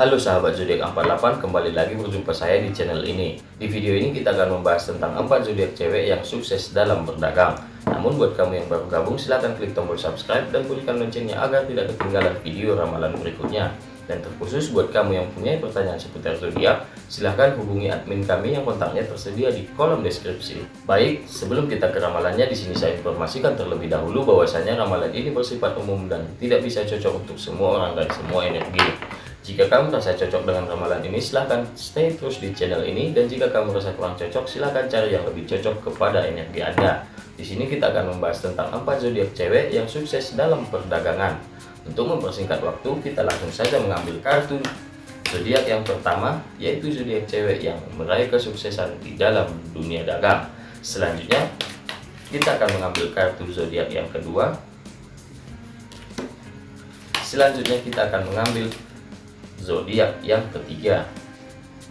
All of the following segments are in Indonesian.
Halo sahabat zodiak 48, kembali lagi berjumpa saya di channel ini. Di video ini kita akan membahas tentang 4 zodiak cewek yang sukses dalam berdagang. Namun buat kamu yang baru gabung silahkan klik tombol subscribe dan bunyikan loncengnya agar tidak ketinggalan video ramalan berikutnya. Dan terkhusus buat kamu yang punya pertanyaan seputar zodiak, silahkan hubungi admin kami yang kontaknya tersedia di kolom deskripsi. Baik, sebelum kita ke ramalannya, di sini saya informasikan terlebih dahulu bahwasanya ramalan ini bersifat umum dan tidak bisa cocok untuk semua orang dan semua energi. Jika kamu merasa cocok dengan ramalan ini, silahkan stay terus di channel ini. Dan jika kamu merasa kurang cocok, silahkan cari yang lebih cocok kepada energi Anda. Di sini kita akan membahas tentang 4 zodiak cewek yang sukses dalam perdagangan. Untuk mempersingkat waktu, kita langsung saja mengambil kartu zodiak yang pertama, yaitu zodiak cewek yang meraih kesuksesan di dalam dunia dagang. Selanjutnya, kita akan mengambil kartu zodiak yang kedua. Selanjutnya kita akan mengambil zodiak yang ketiga.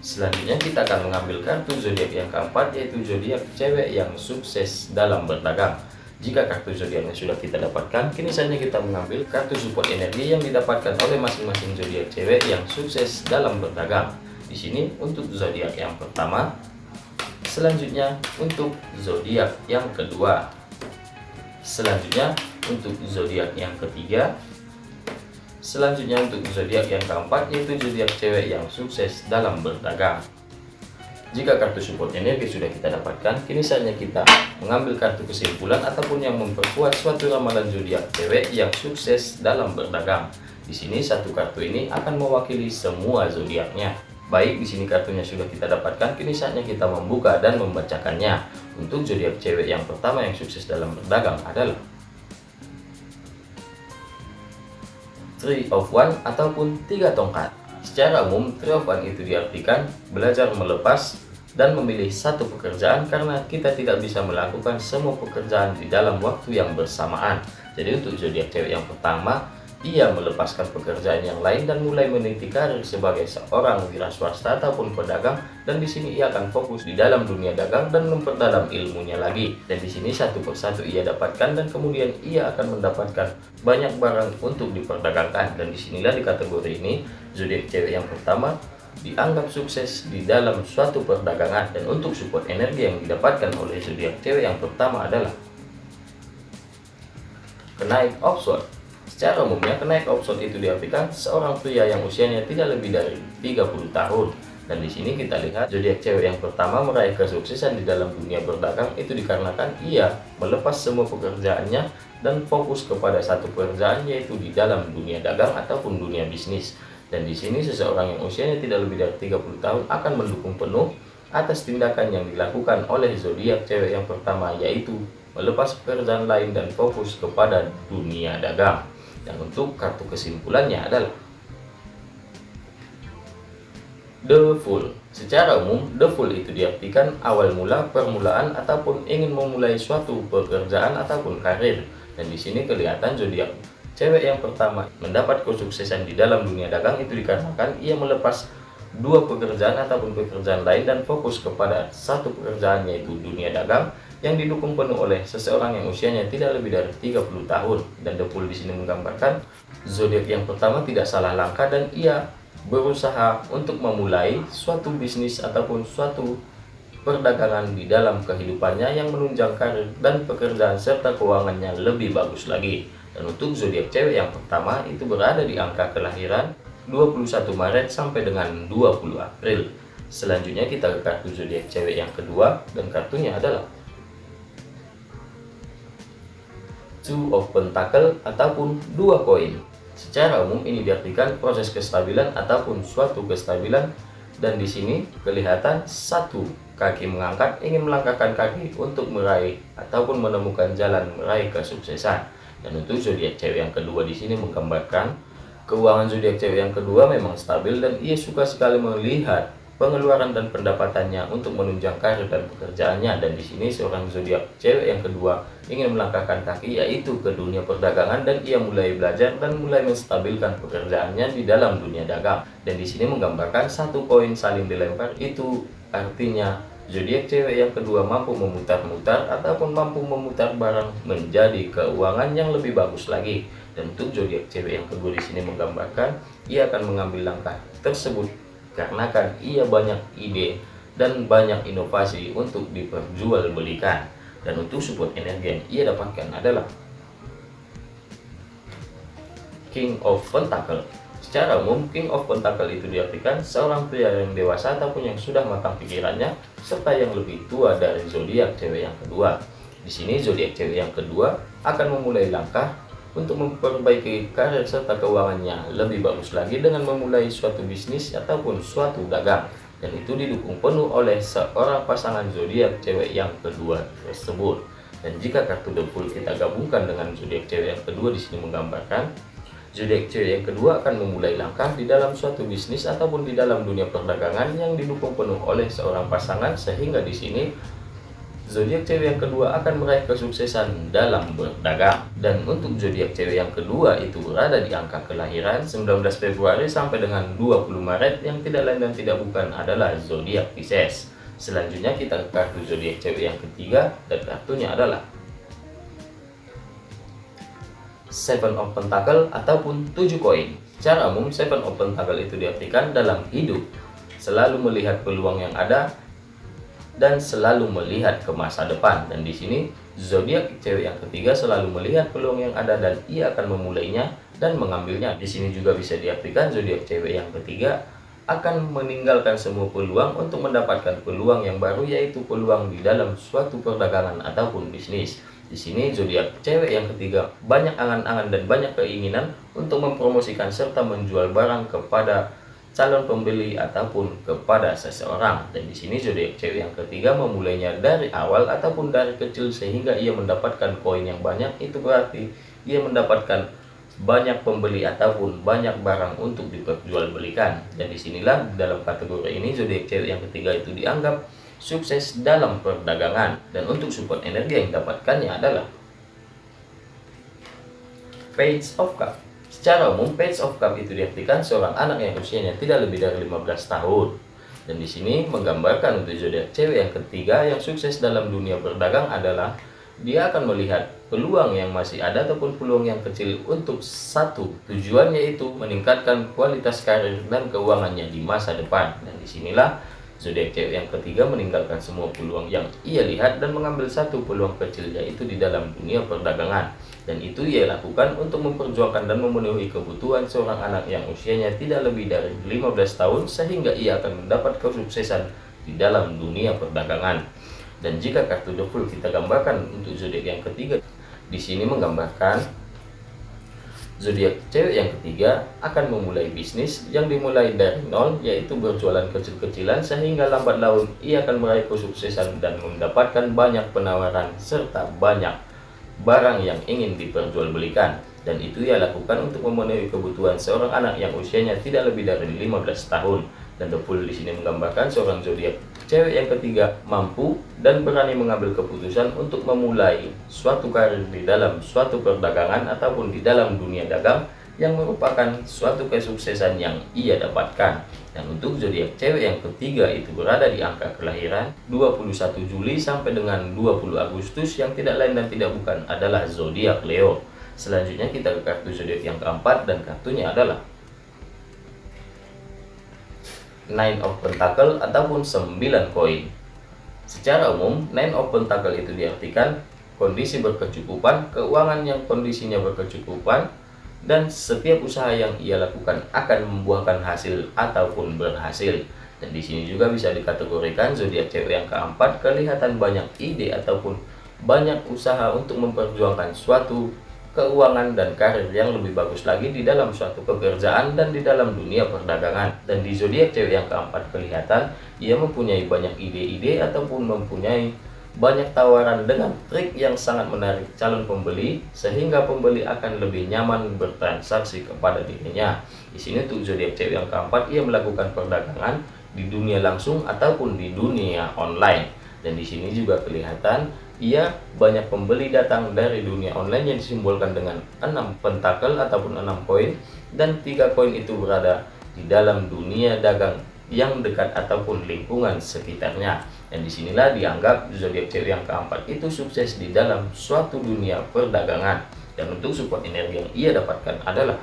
Selanjutnya kita akan mengambil kartu zodiak yang keempat yaitu zodiak cewek yang sukses dalam berdagang. Jika kartu zodiaknya sudah kita dapatkan, kini saatnya kita mengambil kartu support energi yang didapatkan oleh masing-masing zodiak cewek yang sukses dalam berdagang. Di sini untuk zodiak yang pertama, selanjutnya untuk zodiak yang kedua, selanjutnya untuk zodiak yang ketiga, Selanjutnya untuk zodiak yang keempat yaitu zodiak cewek yang sukses dalam berdagang. Jika kartu support energi sudah kita dapatkan, kini saatnya kita mengambil kartu kesimpulan ataupun yang memperkuat suatu ramalan zodiak cewek yang sukses dalam berdagang. Di sini satu kartu ini akan mewakili semua zodiaknya. Baik, di sini kartunya sudah kita dapatkan, kini saatnya kita membuka dan membacakannya. Untuk zodiak cewek yang pertama yang sukses dalam berdagang adalah Three of One ataupun tiga tongkat. Secara umum, Three of One itu diartikan belajar melepas dan memilih satu pekerjaan karena kita tidak bisa melakukan semua pekerjaan di dalam waktu yang bersamaan. Jadi untuk zodiak cewek yang pertama, ia melepaskan pekerjaan yang lain dan mulai meniti karir sebagai seorang wira swasta ataupun pedagang dan di sini ia akan fokus di dalam dunia dagang dan memperdalam ilmunya lagi. Dan di sini satu persatu ia dapatkan dan kemudian ia akan mendapatkan banyak barang untuk diperdagangkan. Dan di sinilah di kategori ini zodiak cewek yang pertama dianggap sukses di dalam suatu perdagangan. Dan untuk support energi yang didapatkan oleh zodiak cewek yang pertama adalah kenaik offshore Secara umumnya, kenaik option itu diartikan seorang pria yang usianya tidak lebih dari 30 tahun. Dan di sini kita lihat zodiak cewek yang pertama meraih kesuksesan di dalam dunia berdagang itu dikarenakan ia melepas semua pekerjaannya dan fokus kepada satu pekerjaan yaitu di dalam dunia dagang ataupun dunia bisnis. Dan di sini seseorang yang usianya tidak lebih dari 30 tahun akan mendukung penuh atas tindakan yang dilakukan oleh zodiak cewek yang pertama yaitu melepas pekerjaan lain dan fokus kepada dunia dagang. Dan untuk kartu kesimpulannya adalah The Fool. Secara umum, The Fool itu diartikan awal mula, permulaan, ataupun ingin memulai suatu pekerjaan ataupun karir. Dan di sini kelihatan zodiak cewek yang pertama mendapat kesuksesan di dalam dunia dagang itu dikarenakan ia melepas dua pekerjaan ataupun pekerjaan lain dan fokus kepada satu pekerjaan yaitu dunia dagang yang didukung penuh oleh seseorang yang usianya tidak lebih dari 30 tahun. Dan Pool di sini menggambarkan zodiak yang pertama tidak salah langkah dan ia berusaha untuk memulai suatu bisnis ataupun suatu perdagangan di dalam kehidupannya yang menunjang karir dan pekerjaan serta keuangannya lebih bagus lagi. Dan untuk zodiak cewek yang pertama itu berada di angka kelahiran 21 Maret sampai dengan 20 April. Selanjutnya kita ke kartu zodiak cewek yang kedua dan kartunya adalah two of pentacle ataupun dua koin. Secara umum ini diartikan proses kestabilan ataupun suatu kestabilan dan di sini kelihatan satu kaki mengangkat ingin melangkahkan kaki untuk meraih ataupun menemukan jalan meraih kesuksesan. Dan untuk zodiak cewek yang kedua di sini menggambarkan keuangan zodiak cewek yang kedua memang stabil dan ia suka sekali melihat pengeluaran dan pendapatannya untuk menunjang karir dan pekerjaannya. Dan di sini seorang zodiak cewek yang kedua ingin melangkahkan kaki yaitu ke dunia perdagangan. Dan ia mulai belajar dan mulai menstabilkan pekerjaannya di dalam dunia dagang. Dan di sini menggambarkan satu koin saling dilempar itu artinya zodiak cewek yang kedua mampu memutar-mutar ataupun mampu memutar barang menjadi keuangan yang lebih bagus lagi. Dan untuk zodiak cewek yang kedua di sini menggambarkan ia akan mengambil langkah tersebut karena kan ia banyak ide dan banyak inovasi untuk diperjualbelikan. Dan untuk support energi yang ia dapatkan adalah King of Pentacle. Secara umum, King of Pentacle itu diartikan seorang pria yang dewasa ataupun yang sudah matang pikirannya serta yang lebih tua dari zodiak cewek yang kedua. Di sini zodiak cewek yang kedua akan memulai langkah untuk memperbaiki karir serta keuangannya. Lebih bagus lagi dengan memulai suatu bisnis ataupun suatu dagang. Dan itu didukung penuh oleh seorang pasangan zodiak cewek yang kedua tersebut. Dan jika kartu Fool kita gabungkan dengan zodiak cewek yang kedua di sini menggambarkan zodiak cewek yang kedua akan memulai langkah di dalam suatu bisnis ataupun di dalam dunia perdagangan yang didukung penuh oleh seorang pasangan sehingga di sini zodiak cewek yang kedua akan meraih kesuksesan dalam berdagang. Dan untuk zodiak cewek yang kedua itu berada di angka kelahiran 19 Februari sampai dengan 20 Maret yang tidak lain dan tidak bukan adalah zodiak Pisces. Selanjutnya kita ke kartu zodiak cewek yang ketiga dan kartunya adalah Seven of Pentacle ataupun 7 koin. Cara umum Seven of Pentacle itu diartikan dalam hidup selalu melihat peluang yang ada dan selalu melihat ke masa depan. Dan di sini zodiak cewek yang ketiga selalu melihat peluang yang ada dan ia akan memulainya dan mengambilnya. Di sini juga bisa diartikan zodiak cewek yang ketiga akan meninggalkan semua peluang untuk mendapatkan peluang yang baru yaitu peluang di dalam suatu perdagangan ataupun bisnis. Di sini zodiak cewek yang ketiga banyak angan-angan dan banyak keinginan untuk mempromosikan serta menjual barang kepada calon pembeli ataupun kepada seseorang. Dan di sini zodiak cewek yang ketiga memulainya dari awal ataupun dari kecil sehingga ia mendapatkan koin yang banyak. Itu berarti ia mendapatkan banyak pembeli ataupun banyak barang untuk diperjualbelikan. Dan di sinilah dalam kategori ini zodiak cewek yang ketiga itu dianggap sukses dalam perdagangan. Dan untuk support energi yang dapatkannya adalah Page of Cup Secara umum, Page of Cup itu diartikan seorang anak yang usianya tidak lebih dari 15 tahun. Dan di sini menggambarkan untuk zodiak cewek yang ketiga yang sukses dalam dunia berdagang adalah dia akan melihat peluang yang masih ada ataupun peluang yang kecil untuk satu tujuannya itu meningkatkan kualitas karir dan keuangannya di masa depan dan di sinilah zodiak cewek yang ketiga meninggalkan semua peluang yang ia lihat dan mengambil satu peluang kecil yaitu di dalam dunia perdagangan dan itu ia lakukan untuk memperjuangkan dan memenuhi kebutuhan seorang anak yang usianya tidak lebih dari 15 tahun sehingga ia akan mendapat kesuksesan di dalam dunia perdagangan. Dan jika kartu The Fool kita gambarkan untuk zodiak yang ketiga, di sini menggambarkan zodiak cewek yang ketiga akan memulai bisnis yang dimulai dari nol yaitu berjualan kecil-kecilan sehingga lambat laun ia akan meraih kesuksesan dan mendapatkan banyak penawaran serta banyak barang yang ingin diperjualbelikan dan itu ia lakukan untuk memenuhi kebutuhan seorang anak yang usianya tidak lebih dari 15 tahun. Dan The Fool di sini menggambarkan seorang zodiak. Cewek yang ketiga mampu dan berani mengambil keputusan untuk memulai suatu karir di dalam suatu perdagangan ataupun di dalam dunia dagang yang merupakan suatu kesuksesan yang ia dapatkan. Dan untuk zodiak cewek yang ketiga itu berada di angka kelahiran 21 Juli sampai dengan 20 Agustus yang tidak lain dan tidak bukan adalah zodiak Leo. Selanjutnya kita ke kartu zodiak yang keempat dan kartunya adalah Nine of Pentacle ataupun 9 koin. Secara umum, Nine of Pentacle itu diartikan kondisi berkecukupan, keuangan yang kondisinya berkecukupan, dan setiap usaha yang ia lakukan akan membuahkan hasil ataupun berhasil. Dan di sini juga bisa dikategorikan zodiak cewek yang keempat kelihatan banyak ide ataupun banyak usaha untuk memperjuangkan suatu keuangan dan karir yang lebih bagus lagi di dalam suatu pekerjaan dan di dalam dunia perdagangan. Dan di zodiak cewek yang keempat kelihatan ia mempunyai banyak ide-ide ataupun mempunyai banyak tawaran dengan trik yang sangat menarik calon pembeli sehingga pembeli akan lebih nyaman bertransaksi kepada dirinya. Di sini tuh zodiak cewek yang keempat ia melakukan perdagangan di dunia langsung ataupun di dunia online. Dan di sini juga kelihatan ia banyak pembeli datang dari dunia online yang disimbolkan dengan 6 pentakel ataupun 6 koin dan tiga koin itu berada di dalam dunia dagang yang dekat ataupun lingkungan sekitarnya. Dan di sinilah dianggap zodiak cewek yang keempat itu sukses di dalam suatu dunia perdagangan. Dan untuk support energi yang ia dapatkan adalah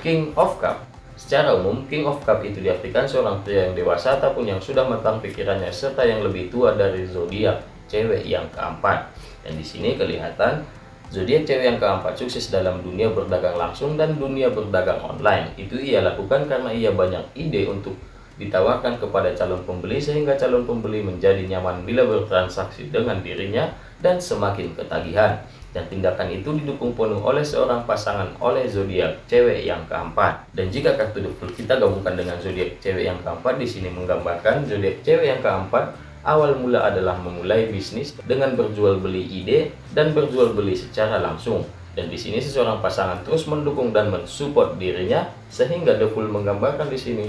King of Cup. Secara umum, King of Cup itu diartikan seorang pria yang dewasa ataupun yang sudah matang pikirannya serta yang lebih tua dari zodiak cewek yang keempat. Dan di sini kelihatan zodiak cewek yang keempat sukses dalam dunia berdagang langsung dan dunia berdagang online. Itu ia lakukan karena ia banyak ide untuk ditawarkan kepada calon pembeli sehingga calon pembeli menjadi nyaman bila bertransaksi dengan dirinya dan semakin ketagihan. Dan tindakan itu didukung penuh oleh seorang pasangan oleh zodiak cewek yang keempat. Dan jika kartu The kita gabungkan dengan zodiak cewek yang keempat, di sini menggambarkan zodiak cewek yang keempat awal mula adalah memulai bisnis dengan berjual beli ide dan berjual beli secara langsung. Dan di sini seseorang pasangan terus mendukung dan mensupport dirinya sehingga The menggambarkan di sini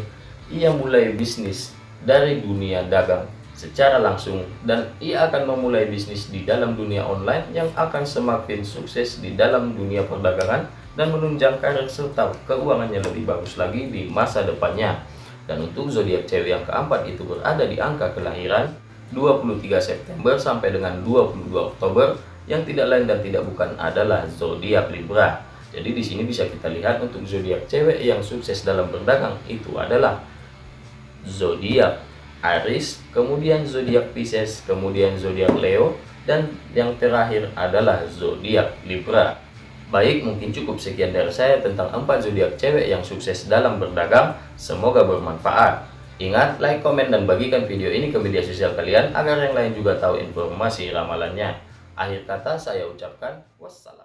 ia mulai bisnis dari dunia dagang secara langsung dan ia akan memulai bisnis di dalam dunia online yang akan semakin sukses di dalam dunia perdagangan dan menunjang karir serta keuangannya lebih bagus lagi di masa depannya. Dan untuk zodiak cewek yang keempat itu berada di angka kelahiran 23 September sampai dengan 22 Oktober yang tidak lain dan tidak bukan adalah zodiak Libra. Jadi di sini bisa kita lihat untuk zodiak cewek yang sukses dalam berdagang itu adalah zodiak Aries, kemudian zodiak Pisces, kemudian zodiak Leo, dan yang terakhir adalah zodiak Libra. Baik, mungkin cukup sekian dari saya tentang empat zodiak cewek yang sukses dalam berdagang. Semoga bermanfaat. Ingat, like, komen, dan bagikan video ini ke media sosial kalian agar yang lain juga tahu informasi ramalannya. Akhir kata saya ucapkan wassalam.